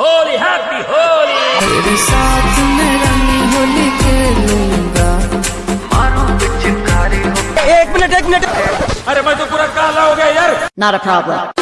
Holi happy Holi. तेरे साथ मैं रंगी होली खेलूँगा। मारो पिचकारी एक मिनट एक मिनट। अरे मैं तो पूरा काला हो गया यार। Not a problem